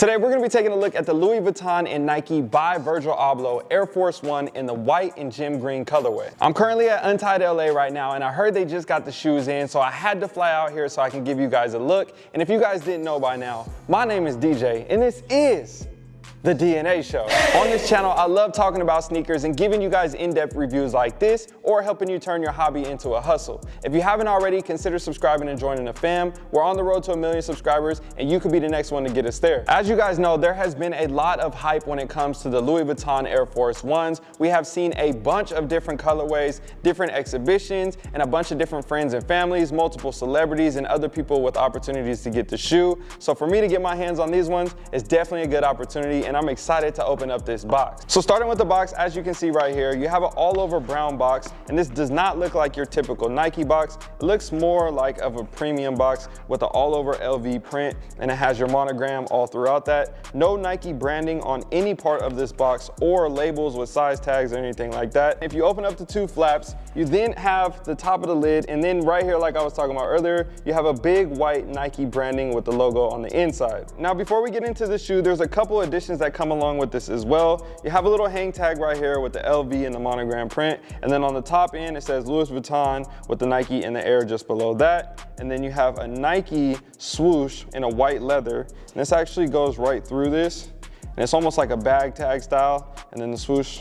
Today we're gonna be taking a look at the Louis Vuitton and Nike by Virgil Abloh Air Force One in the white and gem green colorway. I'm currently at Untied LA right now and I heard they just got the shoes in so I had to fly out here so I can give you guys a look. And if you guys didn't know by now, my name is DJ and this is the DNA Show. On this channel, I love talking about sneakers and giving you guys in-depth reviews like this or helping you turn your hobby into a hustle. If you haven't already, consider subscribing and joining the fam. We're on the road to a million subscribers and you could be the next one to get us there. As you guys know, there has been a lot of hype when it comes to the Louis Vuitton Air Force Ones. We have seen a bunch of different colorways, different exhibitions, and a bunch of different friends and families, multiple celebrities, and other people with opportunities to get the shoe. So for me to get my hands on these ones, it's definitely a good opportunity and I'm excited to open up this box. So starting with the box, as you can see right here, you have an all over brown box, and this does not look like your typical Nike box. It looks more like of a premium box with an all over LV print, and it has your monogram all throughout that. No Nike branding on any part of this box or labels with size tags or anything like that. If you open up the two flaps, you then have the top of the lid, and then right here, like I was talking about earlier, you have a big white Nike branding with the logo on the inside. Now, before we get into the shoe, there's a couple additions that come along with this as well. You have a little hang tag right here with the LV and the monogram print. And then on the top end, it says Louis Vuitton with the Nike in the air just below that. And then you have a Nike swoosh in a white leather. And this actually goes right through this. And it's almost like a bag tag style. And then the swoosh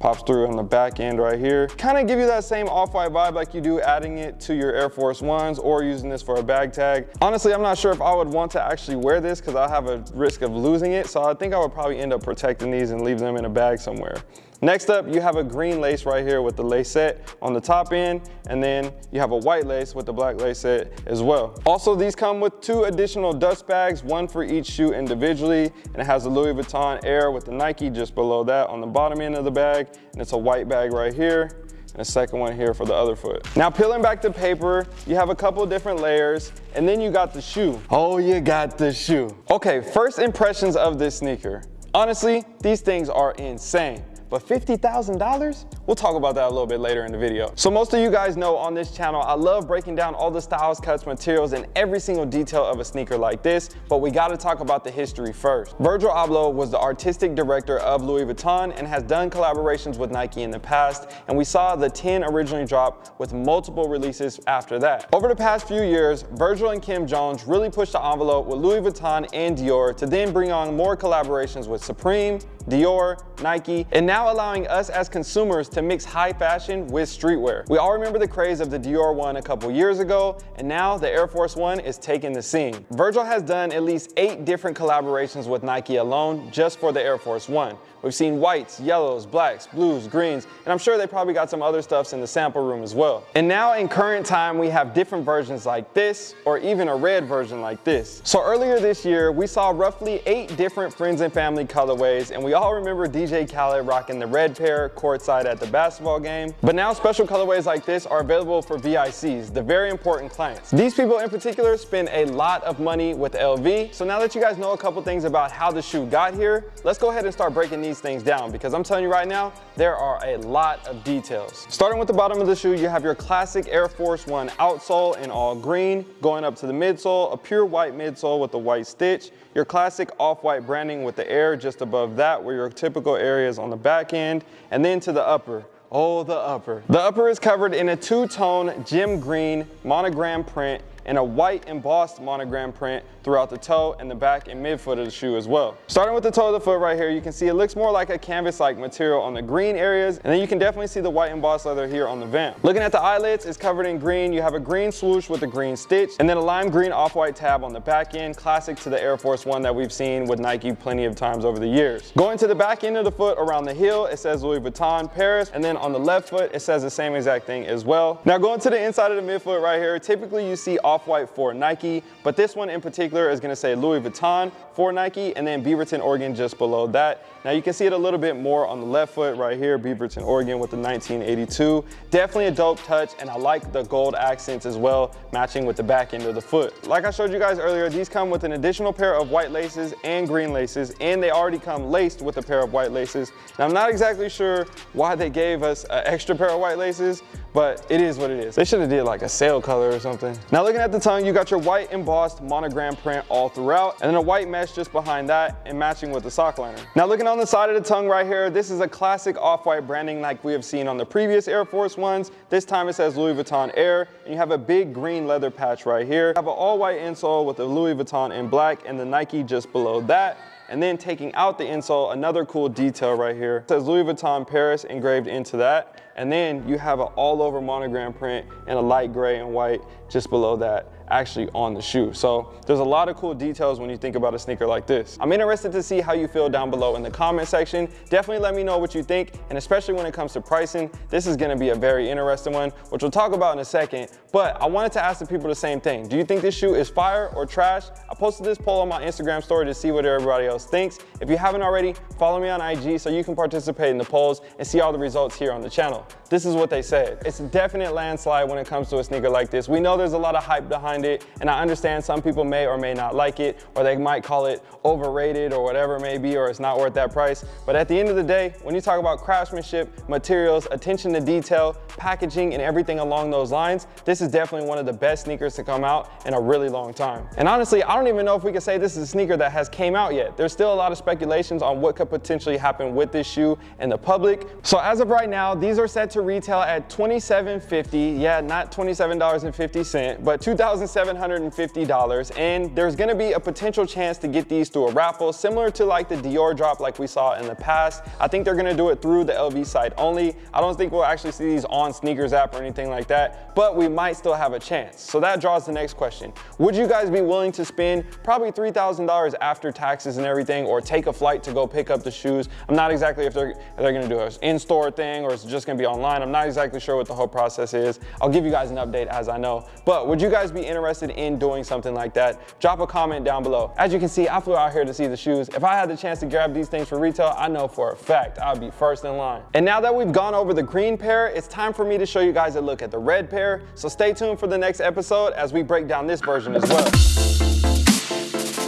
pops through on the back end right here. Kind of give you that same off-white vibe like you do adding it to your Air Force Ones or using this for a bag tag. Honestly, I'm not sure if I would want to actually wear this because I have a risk of losing it. So I think I would probably end up protecting these and leave them in a bag somewhere. Next up, you have a green lace right here with the lacette on the top end, and then you have a white lace with the black lacette as well. Also, these come with two additional dust bags, one for each shoe individually, and it has a Louis Vuitton Air with the Nike just below that on the bottom end of the bag, and it's a white bag right here, and a second one here for the other foot. Now peeling back the paper, you have a couple different layers and then you got the shoe. Oh, you got the shoe. Okay, first impressions of this sneaker. Honestly, these things are insane. But $50,000? We'll talk about that a little bit later in the video. So most of you guys know on this channel, I love breaking down all the styles, cuts, materials, and every single detail of a sneaker like this, but we gotta talk about the history first. Virgil Abloh was the artistic director of Louis Vuitton and has done collaborations with Nike in the past, and we saw the 10 originally drop with multiple releases after that. Over the past few years, Virgil and Kim Jones really pushed the envelope with Louis Vuitton and Dior to then bring on more collaborations with Supreme, Dior, Nike, and now allowing us as consumers to mix high fashion with streetwear. We all remember the craze of the Dior one a couple years ago, and now the Air Force One is taking the scene. Virgil has done at least eight different collaborations with Nike alone just for the Air Force One. We've seen whites, yellows, blacks, blues, greens, and I'm sure they probably got some other stuffs in the sample room as well. And now in current time, we have different versions like this, or even a red version like this. So earlier this year, we saw roughly eight different friends and family colorways, and we all remember DJ Khaled rocking the red pair courtside at the basketball game. But now special colorways like this are available for VICs, the very important clients. These people in particular spend a lot of money with LV. So now that you guys know a couple things about how the shoe got here, let's go ahead and start breaking these things down because I'm telling you right now, there are a lot of details. Starting with the bottom of the shoe, you have your classic Air Force One outsole in all green, going up to the midsole, a pure white midsole with the white stitch, your classic off-white branding with the air just above that where your typical areas on the back end, and then to the upper, Oh, the upper. The upper is covered in a two-tone gem green monogram print and a white embossed monogram print throughout the toe and the back and midfoot of the shoe as well. Starting with the toe of the foot right here, you can see it looks more like a canvas-like material on the green areas, and then you can definitely see the white embossed leather here on the vamp. Looking at the eyelets, it's covered in green. You have a green swoosh with a green stitch, and then a lime green off-white tab on the back end, classic to the Air Force One that we've seen with Nike plenty of times over the years. Going to the back end of the foot around the heel, it says Louis Vuitton Paris, and then on the left foot, it says the same exact thing as well. Now going to the inside of the midfoot right here, typically you see off-white for Nike, but this one in particular is gonna say Louis Vuitton for Nike and then Beaverton, Oregon just below that. Now you can see it a little bit more on the left foot right here, Beaverton, Oregon with the 1982. Definitely a dope touch and I like the gold accents as well, matching with the back end of the foot. Like I showed you guys earlier, these come with an additional pair of white laces and green laces and they already come laced with a pair of white laces. Now I'm not exactly sure why they gave us an extra pair of white laces, but it is what it is. They should have did like a sail color or something. Now looking at the tongue, you got your white embossed monogram print all throughout, and then a white mesh just behind that and matching with the sock liner. Now looking on the side of the tongue right here, this is a classic off-white branding like we have seen on the previous Air Force Ones. This time it says Louis Vuitton Air, and you have a big green leather patch right here. You have an all-white insole with the Louis Vuitton in black and the Nike just below that. And then taking out the insole, another cool detail right here. It says Louis Vuitton Paris engraved into that. And then you have an all over monogram print in a light gray and white just below that actually on the shoe. So there's a lot of cool details when you think about a sneaker like this. I'm interested to see how you feel down below in the comment section. Definitely let me know what you think, and especially when it comes to pricing, this is gonna be a very interesting one, which we'll talk about in a second. But I wanted to ask the people the same thing. Do you think this shoe is fire or trash? I posted this poll on my Instagram story to see what everybody else thinks. If you haven't already, follow me on IG so you can participate in the polls and see all the results here on the channel. This is what they said. It's a definite landslide when it comes to a sneaker like this. We know there's a lot of hype behind it, and I understand some people may or may not like it, or they might call it overrated or whatever it may be, or it's not worth that price. But at the end of the day, when you talk about craftsmanship, materials, attention to detail, packaging, and everything along those lines, this is definitely one of the best sneakers to come out in a really long time. And honestly, I don't even know if we can say this is a sneaker that has came out yet. There's still a lot of speculations on what could potentially happen with this shoe and the public. So as of right now, these are set to retail at $27.50. Yeah, not $27.50, but $2,750. And there's gonna be a potential chance to get these through a raffle, similar to like the Dior drop like we saw in the past. I think they're gonna do it through the LV site only. I don't think we'll actually see these on sneakers app or anything like that, but we might still have a chance. So that draws the next question. Would you guys be willing to spend probably $3,000 after taxes and everything, or take a flight to go pick up the shoes? I'm not exactly if they're, if they're gonna do an in-store thing or it's just gonna be online online. I'm not exactly sure what the whole process is. I'll give you guys an update as I know. But would you guys be interested in doing something like that? Drop a comment down below. As you can see, I flew out here to see the shoes. If I had the chance to grab these things for retail, I know for a fact I'd be first in line. And now that we've gone over the green pair, it's time for me to show you guys a look at the red pair. So stay tuned for the next episode as we break down this version as well.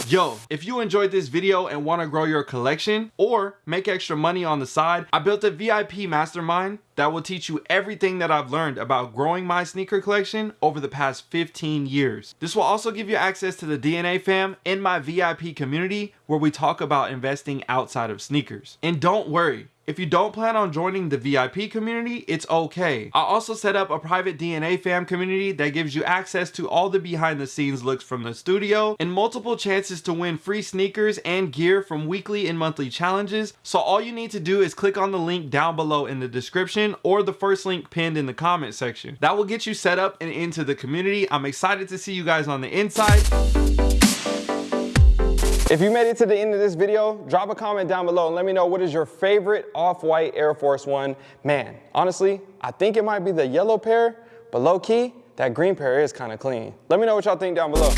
Yo, if you enjoyed this video and want to grow your collection or make extra money on the side, I built a VIP mastermind that will teach you everything that I've learned about growing my sneaker collection over the past 15 years. This will also give you access to the DNA fam in my VIP community where we talk about investing outside of sneakers. And don't worry, if you don't plan on joining the VIP community, it's okay. I also set up a private DNA fam community that gives you access to all the behind the scenes looks from the studio and multiple chances to win free sneakers and gear from weekly and monthly challenges. So all you need to do is click on the link down below in the description or the first link pinned in the comment section. That will get you set up and into the community. I'm excited to see you guys on the inside. If you made it to the end of this video, drop a comment down below and let me know what is your favorite off-white Air Force One. Man, honestly, I think it might be the yellow pair, but low key, that green pair is kind of clean. Let me know what y'all think down below.